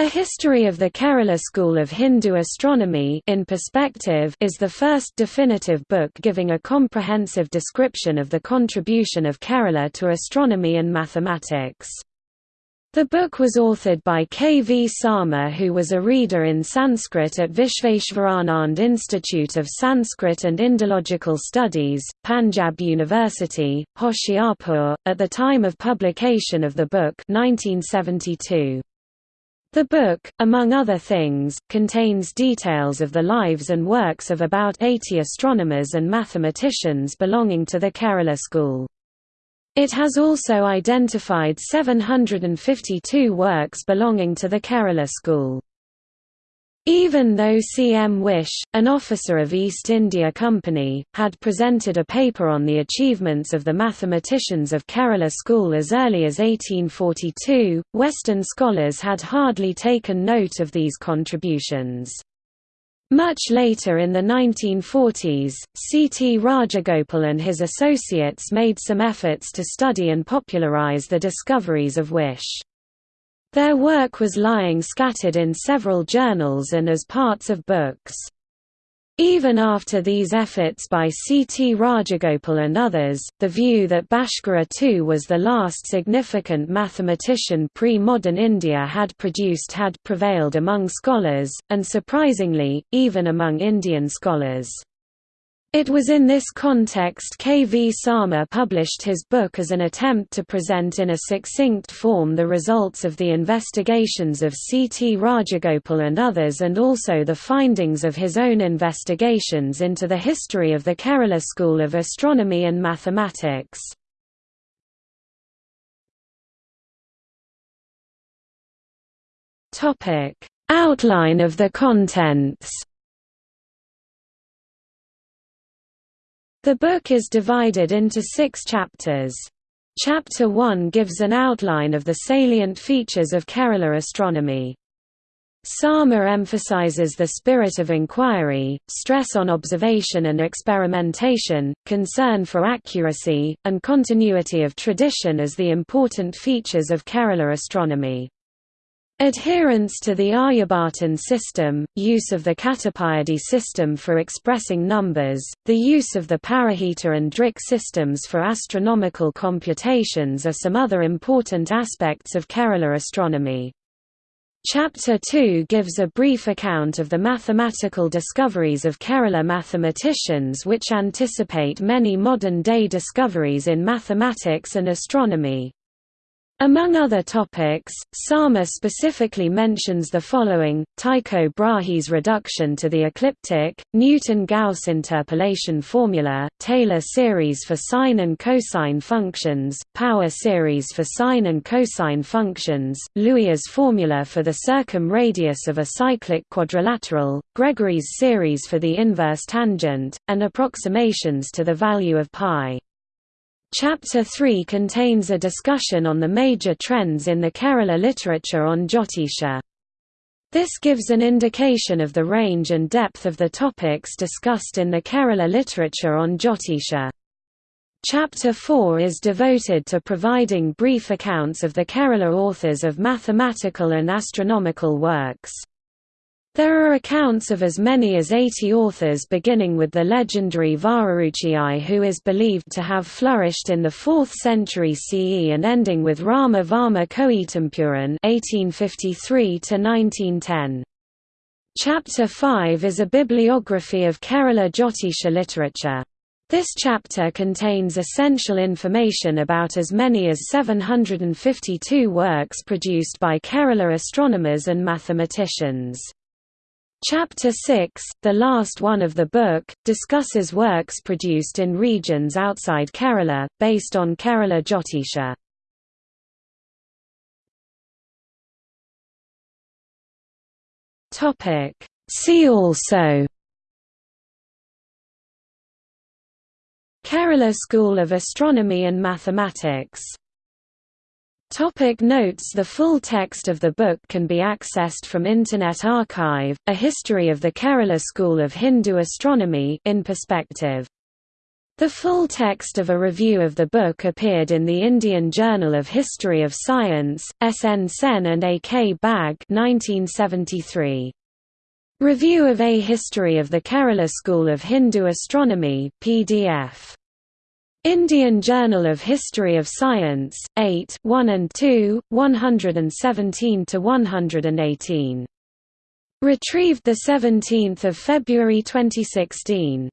A History of the Kerala School of Hindu Astronomy in Perspective is the first definitive book giving a comprehensive description of the contribution of Kerala to astronomy and mathematics. The book was authored by K. V. Sarma who was a reader in Sanskrit at Vishveshwaranand Institute of Sanskrit and Indological Studies, Punjab University, Hoshiarpur, at the time of publication of the book 1972. The book, among other things, contains details of the lives and works of about 80 astronomers and mathematicians belonging to the Kerala school. It has also identified 752 works belonging to the Kerala school. Even though C. M. Whish, an officer of East India Company, had presented a paper on the achievements of the mathematicians of Kerala school as early as 1842, Western scholars had hardly taken note of these contributions. Much later in the 1940s, C. T. Rajagopal and his associates made some efforts to study and popularize the discoveries of Whish. Their work was lying scattered in several journals and as parts of books. Even after these efforts by C. T. Rajagopal and others, the view that Bhaskara II was the last significant mathematician pre-modern India had produced had prevailed among scholars, and surprisingly, even among Indian scholars. It was in this context K. V. Sarma published his book as an attempt to present in a succinct form the results of the investigations of C. T. Rajagopal and others and also the findings of his own investigations into the history of the Kerala School of Astronomy and Mathematics. Outline of the contents The book is divided into six chapters. Chapter 1 gives an outline of the salient features of Kerala astronomy. Sarma emphasizes the spirit of inquiry, stress on observation and experimentation, concern for accuracy, and continuity of tradition as the important features of Kerala astronomy. Adherence to the Aryabhatan system, use of the Katapayadi system for expressing numbers, the use of the Parahita and Drik systems for astronomical computations are some other important aspects of Kerala astronomy. Chapter 2 gives a brief account of the mathematical discoveries of Kerala mathematicians which anticipate many modern-day discoveries in mathematics and astronomy. Among other topics, Sarma specifically mentions the following, Tycho Brahe's reduction to the ecliptic, Newton-Gauss interpolation formula, Taylor series for sine and cosine functions, power series for sine and cosine functions, Lhuilier's formula for the circumradius of a cyclic quadrilateral, Gregory's series for the inverse tangent, and approximations to the value of pi. Chapter 3 contains a discussion on the major trends in the Kerala literature on Jyotisha. This gives an indication of the range and depth of the topics discussed in the Kerala literature on Jyotisha. Chapter 4 is devoted to providing brief accounts of the Kerala authors of mathematical and astronomical works. There are accounts of as many as 80 authors beginning with the legendary Vararuchiyai who is believed to have flourished in the 4th century CE and ending with Rama Varma Koyitampuran (1853–1910). Chapter 5 is a bibliography of Kerala Jyotisha literature. This chapter contains essential information about as many as 752 works produced by Kerala astronomers and mathematicians. Chapter 6, the last one of the book, discusses works produced in regions outside Kerala, based on Kerala Jyotisha. See also Kerala School of Astronomy and Mathematics Topic notes The full text of the book can be accessed from Internet Archive, A History of the Kerala School of Hindu Astronomy in Perspective The full text of a review of the book appeared in the Indian Journal of History of Science, S. N. Sen and A. K. Bag 1973. Review of A History of the Kerala School of Hindu Astronomy PDF. Indian Journal of History of Science, 8 1 and 2, 117–118. Retrieved 17 February 2016.